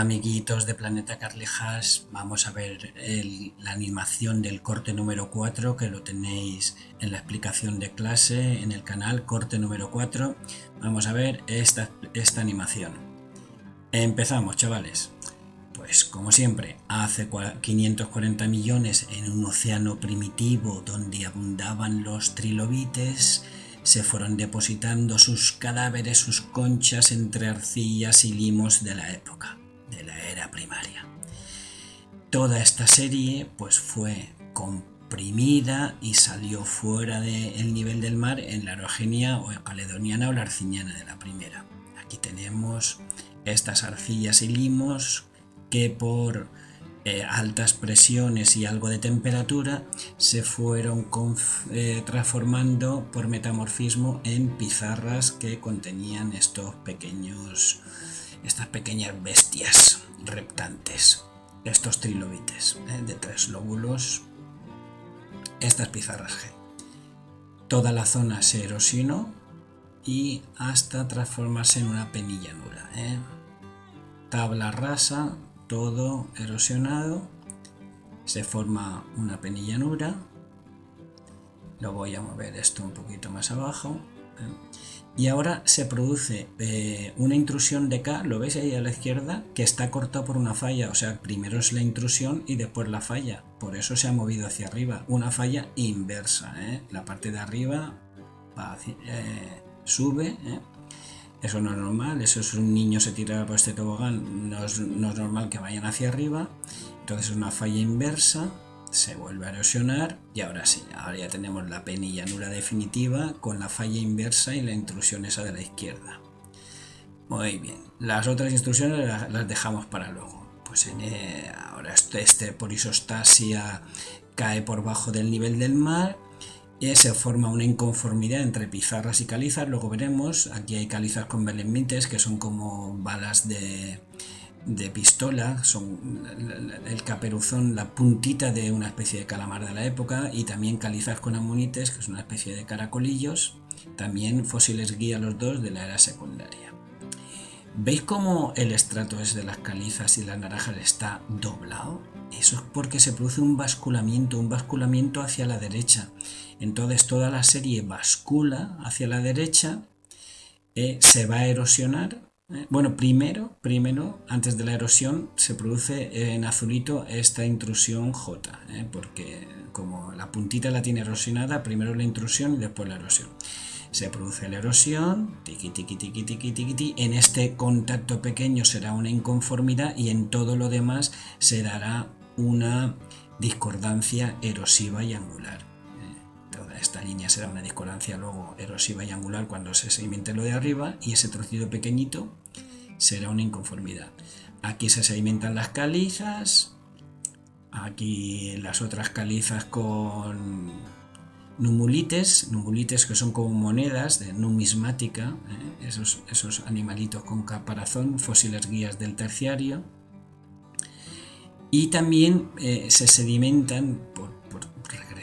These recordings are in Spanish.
Amiguitos de Planeta Carlejas, vamos a ver la animación del corte número 4 que lo tenéis en la explicación de clase en el canal corte número 4. Vamos a ver esta, esta animación. Empezamos chavales. Pues como siempre, hace 540 millones en un océano primitivo donde abundaban los trilobites, se fueron depositando sus cadáveres, sus conchas entre arcillas y limos de la época de la era primaria. Toda esta serie pues fue comprimida y salió fuera del nivel del mar en la orogenia o caledoniana o la arciniana de la primera. Aquí tenemos estas arcillas y limos que por eh, altas presiones y algo de temperatura se fueron eh, transformando por metamorfismo en pizarras que contenían estos pequeños estas pequeñas bestias reptantes, estos trilobites ¿eh? de tres lóbulos, estas pizarras G. Toda la zona se erosionó y hasta transformarse en una penilla nula. ¿eh? Tabla rasa, todo erosionado, se forma una penilla nula. Lo voy a mover esto un poquito más abajo. Y ahora se produce eh, una intrusión de K, lo veis ahí a la izquierda, que está cortado por una falla, o sea, primero es la intrusión y después la falla, por eso se ha movido hacia arriba, una falla inversa, ¿eh? la parte de arriba eh, sube, eso no es normal, eso es un niño se tira por este tobogán, no es, no es normal que vayan hacia arriba, entonces es una falla inversa, se vuelve a erosionar y ahora sí, ahora ya tenemos la penilla nula definitiva con la falla inversa y la intrusión esa de la izquierda. Muy bien, las otras instrucciones las, dejamos para luego. Pues en, eh, ahora este, este, por isostasia cae por bajo del nivel del mar y se forma una inconformidad entre pizarras y calizas, luego veremos, aquí hay calizas con belemnites que son como balas de, de pistola, son el caperuzón, la puntita de una especie de calamar de la época y también calizas con amonites, que es una especie de caracolillos, también fósiles guía los dos de la era secundaria. ¿Veis cómo el estrato es de las calizas y las naranjas está doblado? Eso es porque se produce un basculamiento, un basculamiento hacia la derecha. Entonces toda la serie bascula hacia la derecha, eh, se va a erosionar bueno, primero, primero, antes de la erosión, se produce en azulito esta intrusión J, eh, porque como la puntita la tiene erosionada, primero la intrusión y después la erosión. Se produce la erosión, tiqui, tiqui, tiqui, tiqui, tiqui, en este contacto pequeño será una inconformidad y en todo lo demás se dará una discordancia erosiva y angular línea será una discordancia luego erosiva y angular cuando se sedimente lo de arriba y ese trocito pequeñito será una inconformidad. Aquí se sedimentan las calizas, aquí las otras calizas con numulites, numulites que son como monedas de numismática, ¿eh? esos, esos animalitos con caparazón, fósiles guías del terciario. Y también eh, se sedimentan por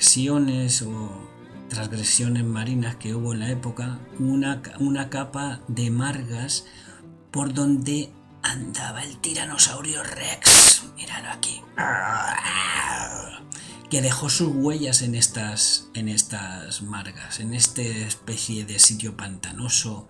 regresiones o transgresiones marinas que hubo en la época, una, una capa de margas por donde andaba el tiranosaurio Rex. Míralo aquí. Que dejó sus huellas en estas, en estas margas, en esta especie de sitio pantanoso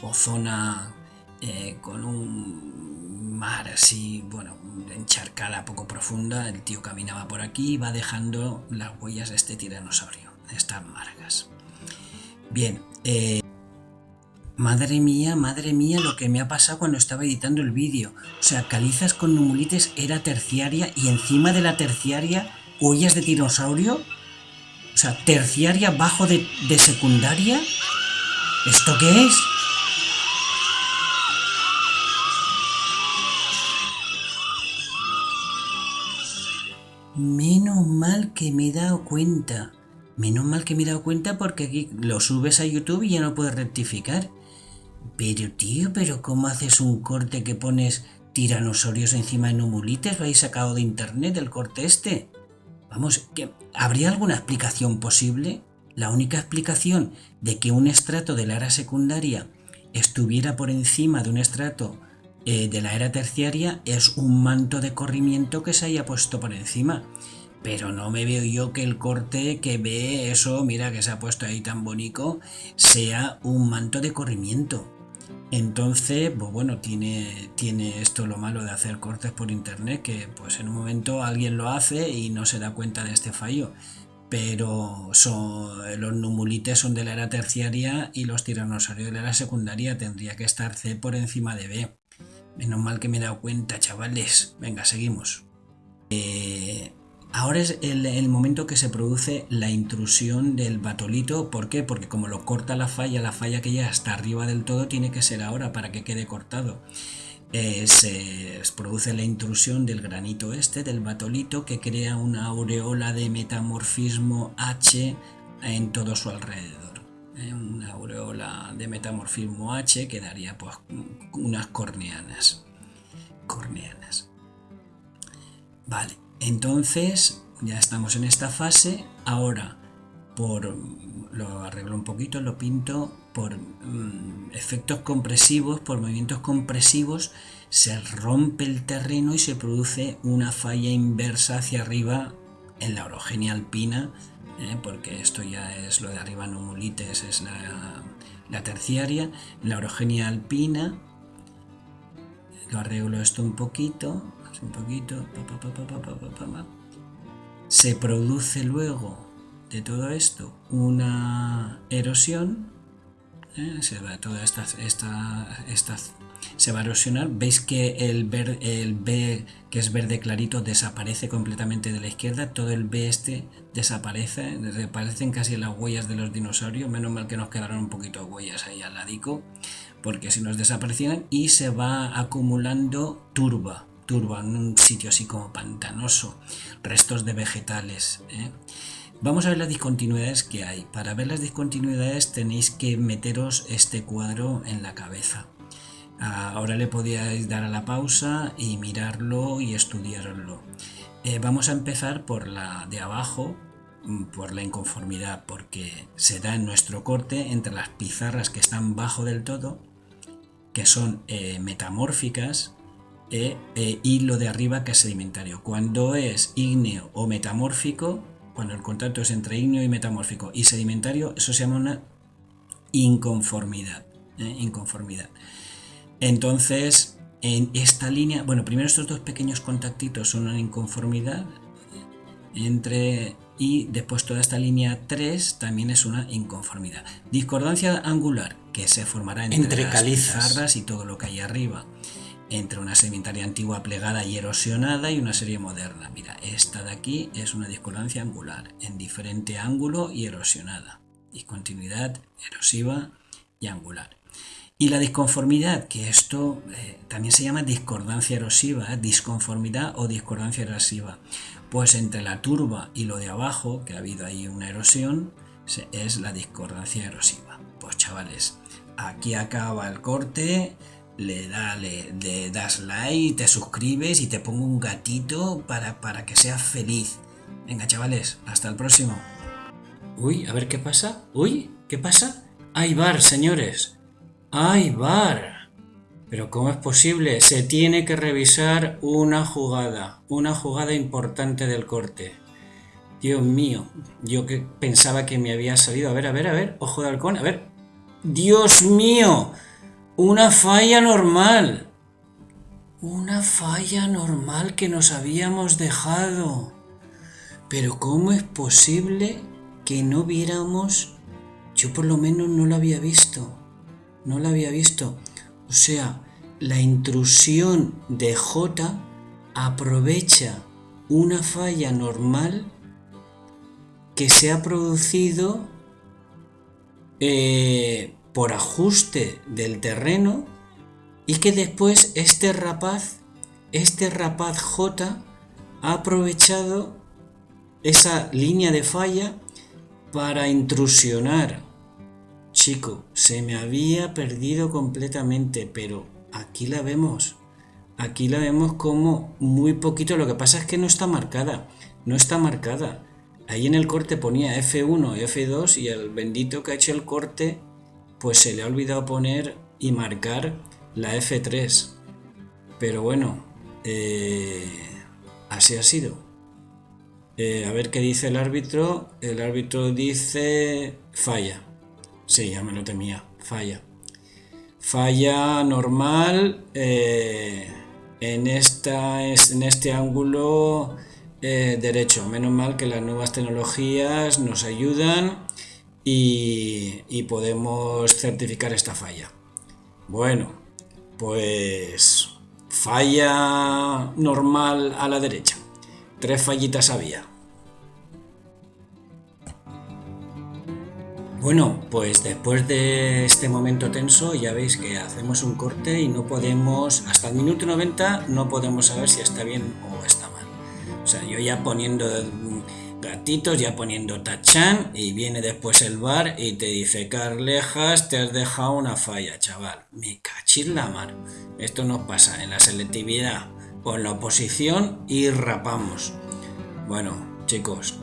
o zona eh, con un mar así, bueno, encharcada, poco profunda. El tío caminaba por aquí y va dejando las huellas de este tiranosaurio estas margas. Bien, eh, madre mía, madre mía, lo que me ha pasado cuando estaba editando el vídeo. O sea, calizas con numulites era terciaria y encima de la terciaria huellas de dinosaurio. O sea, terciaria bajo de, de secundaria. ¿Esto qué es? Menos mal que me he dado cuenta. Menos mal que me he dado cuenta porque aquí lo subes a YouTube y ya no puedes rectificar. Pero tío, pero ¿cómo haces un corte que pones tiranosaurios encima de numulites? ¿Lo habéis sacado de internet el corte este? Vamos, ¿habría alguna explicación posible? La única explicación de que un estrato de la era secundaria estuviera por encima de un estrato eh, de la era terciaria es un manto de corrimiento que se haya puesto por encima. Pero no me veo yo que el corte que ve eso, mira que se ha puesto ahí tan bonito, sea un manto de corrimiento. Entonces, pues bueno, tiene, tiene esto lo malo de hacer cortes por internet, que pues en un momento alguien lo hace y no se da cuenta de este fallo. Pero son, los numulites son de la era terciaria y los tiranosaurios de la era secundaria. Tendría que estar C por encima de B. Menos mal que me he dado cuenta, chavales. Venga, seguimos. Eh, Ahora es el, momento que se produce la intrusión del batolito. ¿Por qué? Porque como lo corta la falla, la falla que ya está arriba del todo tiene que ser ahora para que quede cortado. Eh, se produce la intrusión del granito este, del batolito, que crea una aureola de metamorfismo H en todo su alrededor. Eh, una aureola de metamorfismo H que daría pues, unas corneanas. Corneanas. Vale. Entonces, ya estamos en esta fase. Ahora, por lo arreglo un poquito, lo pinto por mm, efectos compresivos, por movimientos compresivos, se rompe el terreno y se produce una falla inversa hacia arriba en la orogenia alpina, ¿eh? porque esto ya es lo de arriba, numulites, es la, la terciaria, la orogenia alpina, lo arreglo esto un poquito, un poquito, se produce luego de todo esto una erosión, ¿eh? se va toda esta, se va a erosionar, veis que el, el B que es verde clarito desaparece completamente de la izquierda, todo el B este desaparece, desaparecen casi las huellas de los dinosaurios, menos mal que nos quedaron un poquito de huellas ahí al ladico, porque si nos desaparecieran y se va acumulando turba, turba, en un sitio así como pantanoso, restos de vegetales. ¿eh? Vamos a ver las discontinuidades que hay. Para ver las discontinuidades tenéis que meteros este cuadro en la cabeza. Ahora le podíais dar a la pausa y mirarlo y estudiarlo. Eh, vamos a empezar por la de abajo, por la inconformidad, porque se da en nuestro corte entre las pizarras que están bajo del todo, que son eh, metamórficas, e, e, y lo de arriba que es sedimentario. Cuando es ígneo o metamórfico, cuando el contacto es entre ígneo y metamórfico y sedimentario, eso se llama una inconformidad. ¿eh? Inconformidad. Entonces, en esta línea, bueno, primero estos dos pequeños contactitos son una inconformidad entre y después toda esta línea 3 también es una inconformidad. Discordancia angular que se formará entre, las pizarras y todo lo que hay arriba entre una sedimentaria antigua plegada y erosionada y una serie moderna. Mira, esta de aquí es una discordancia angular, en diferente ángulo y erosionada. Discontinuidad erosiva y angular. Y la disconformidad, que esto eh, también se llama discordancia erosiva, ¿eh? disconformidad o discordancia erosiva. Pues entre la turba y lo de abajo, que ha habido ahí una erosión, es la discordancia erosiva. Pues chavales, aquí acaba el corte le, da, le, das like, te suscribes y te pongo un gatito para, para que seas feliz. Venga, chavales, hasta el próximo. Uy, a ver qué pasa. Uy, ¿qué pasa? Hay bar, señores. Hay bar. Pero ¿cómo es posible? Se tiene que revisar una jugada, una jugada importante del corte. Dios mío, yo que pensaba que me había salido. A ver, a ver, a ver, ojo de halcón, a ver. Dios mío, una falla normal. Una falla normal que nos habíamos dejado. Pero ¿cómo es posible que no viéramos? Yo por lo menos no la había visto. No la había visto. O sea, la intrusión de J aprovecha una falla normal que se ha producido eh, por ajuste del terreno y que después este rapaz, este rapaz J, ha aprovechado esa línea de falla para intrusionar. Chico, se me había perdido completamente, pero aquí la vemos. Aquí la vemos como muy poquito. Lo que pasa es que no está marcada. No está marcada. Ahí en el corte ponía F1 y F2 y el bendito que ha hecho el corte pues se le ha olvidado poner y marcar la F3. pero bueno, eh, así ha sido. Eh, a ver qué dice el árbitro. El árbitro dice falla. Sí, ya me lo temía. Falla. Falla normal eh, en, esta, en este ángulo derecho. Menos mal que las nuevas tecnologías nos ayudan y podemos certificar esta falla. Bueno, pues falla normal a la derecha. Tres fallitas había. Bueno, pues después de este momento tenso ya veis que hacemos un corte y no podemos, hasta el minuto 90 no podemos saber si está bien o está mal. O sea, yo ya poniendo gatitos, ya poniendo tachan y viene después el bar y te dice, Carlejas, te has dejado una falla, chaval. Me cachis la mar. Esto nos pasa en la selectividad en la oposición y rapamos. Bueno, chicos,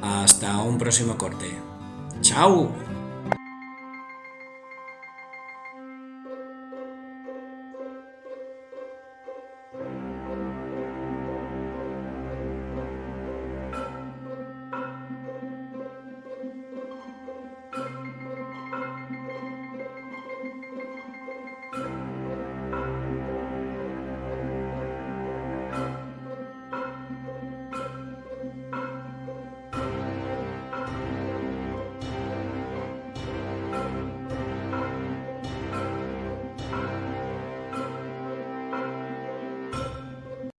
hasta un próximo corte. 甲午